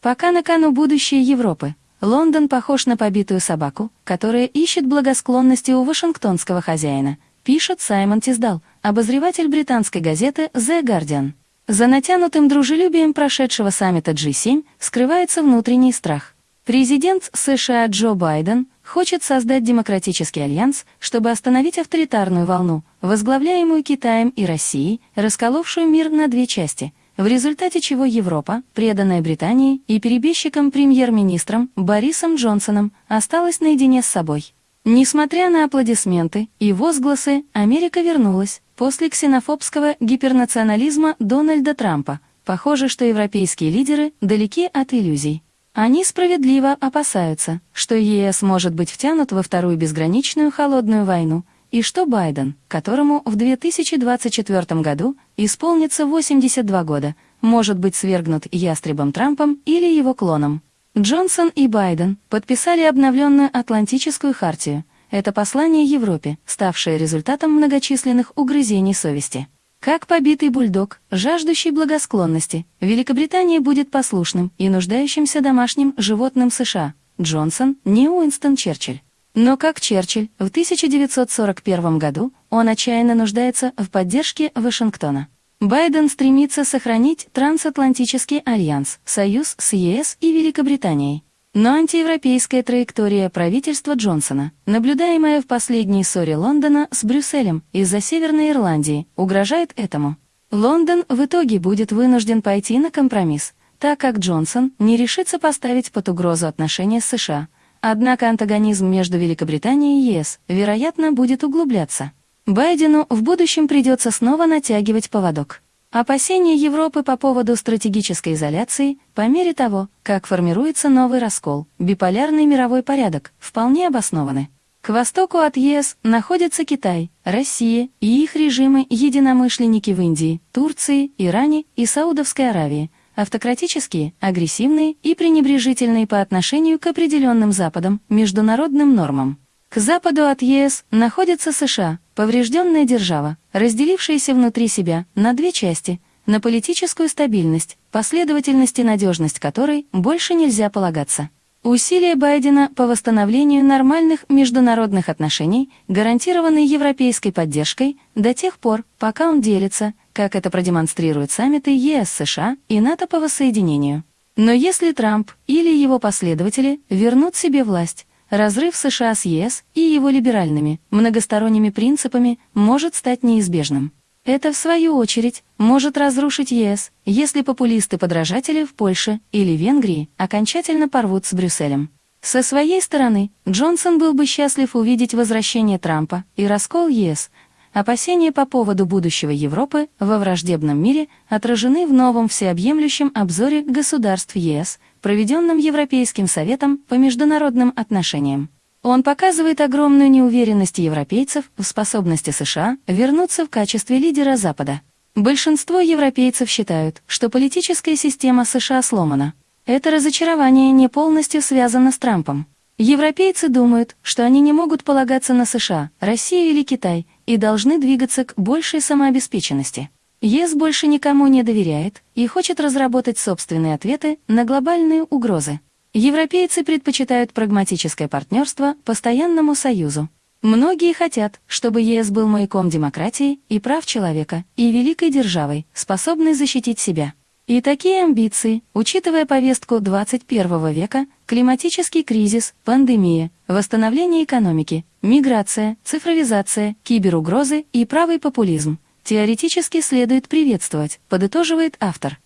Пока на кону будущее Европы, Лондон похож на побитую собаку, которая ищет благосклонности у вашингтонского хозяина, пишет Саймон Тиздал, обозреватель британской газеты The Guardian. За натянутым дружелюбием прошедшего саммита G7 скрывается внутренний страх. Президент США Джо Байден хочет создать демократический альянс, чтобы остановить авторитарную волну, возглавляемую Китаем и Россией, расколовшую мир на две части – в результате чего Европа, преданная Британии и перебежчиком премьер-министром Борисом Джонсоном, осталась наедине с собой. Несмотря на аплодисменты и возгласы, Америка вернулась после ксенофобского гипернационализма Дональда Трампа. Похоже, что европейские лидеры далеки от иллюзий. Они справедливо опасаются, что ЕС может быть втянут во вторую безграничную холодную войну, и что Байден, которому в 2024 году исполнится 82 года, может быть свергнут ястребом Трампом или его клоном. Джонсон и Байден подписали обновленную Атлантическую хартию. Это послание Европе, ставшее результатом многочисленных угрызений совести. Как побитый бульдог, жаждущий благосклонности, Великобритания будет послушным и нуждающимся домашним животным США. Джонсон, не Уинстон Черчилль. Но как Черчилль, в 1941 году он отчаянно нуждается в поддержке Вашингтона. Байден стремится сохранить трансатлантический альянс, союз с ЕС и Великобританией. Но антиевропейская траектория правительства Джонсона, наблюдаемая в последней ссоре Лондона с Брюсселем из-за Северной Ирландии, угрожает этому. Лондон в итоге будет вынужден пойти на компромисс, так как Джонсон не решится поставить под угрозу отношения с США – Однако антагонизм между Великобританией и ЕС, вероятно, будет углубляться. Байдену в будущем придется снова натягивать поводок. Опасения Европы по поводу стратегической изоляции, по мере того, как формируется новый раскол, биполярный мировой порядок, вполне обоснованы. К востоку от ЕС находятся Китай, Россия и их режимы-единомышленники в Индии, Турции, Иране и Саудовской Аравии – автократические, агрессивные и пренебрежительные по отношению к определенным Западам, международным нормам. К западу от ЕС находится США, поврежденная держава, разделившаяся внутри себя на две части, на политическую стабильность, последовательность и надежность которой больше нельзя полагаться. Усилия Байдена по восстановлению нормальных международных отношений гарантированы европейской поддержкой до тех пор, пока он делится, как это продемонстрируют саммиты ЕС-США и НАТО по воссоединению. Но если Трамп или его последователи вернут себе власть, разрыв США с ЕС и его либеральными, многосторонними принципами может стать неизбежным. Это, в свою очередь, может разрушить ЕС, если популисты-подражатели в Польше или Венгрии окончательно порвут с Брюсселем. Со своей стороны, Джонсон был бы счастлив увидеть возвращение Трампа и раскол ЕС. Опасения по поводу будущего Европы во враждебном мире отражены в новом всеобъемлющем обзоре государств ЕС, проведенном Европейским Советом по международным отношениям. Он показывает огромную неуверенность европейцев в способности США вернуться в качестве лидера Запада. Большинство европейцев считают, что политическая система США сломана. Это разочарование не полностью связано с Трампом. Европейцы думают, что они не могут полагаться на США, Россию или Китай и должны двигаться к большей самообеспеченности. ЕС больше никому не доверяет и хочет разработать собственные ответы на глобальные угрозы. Европейцы предпочитают прагматическое партнерство постоянному союзу. Многие хотят, чтобы ЕС был маяком демократии и прав человека и великой державой, способной защитить себя. И такие амбиции, учитывая повестку 21 века, климатический кризис, пандемия, восстановление экономики, миграция, цифровизация, киберугрозы и правый популизм, теоретически следует приветствовать, подытоживает автор.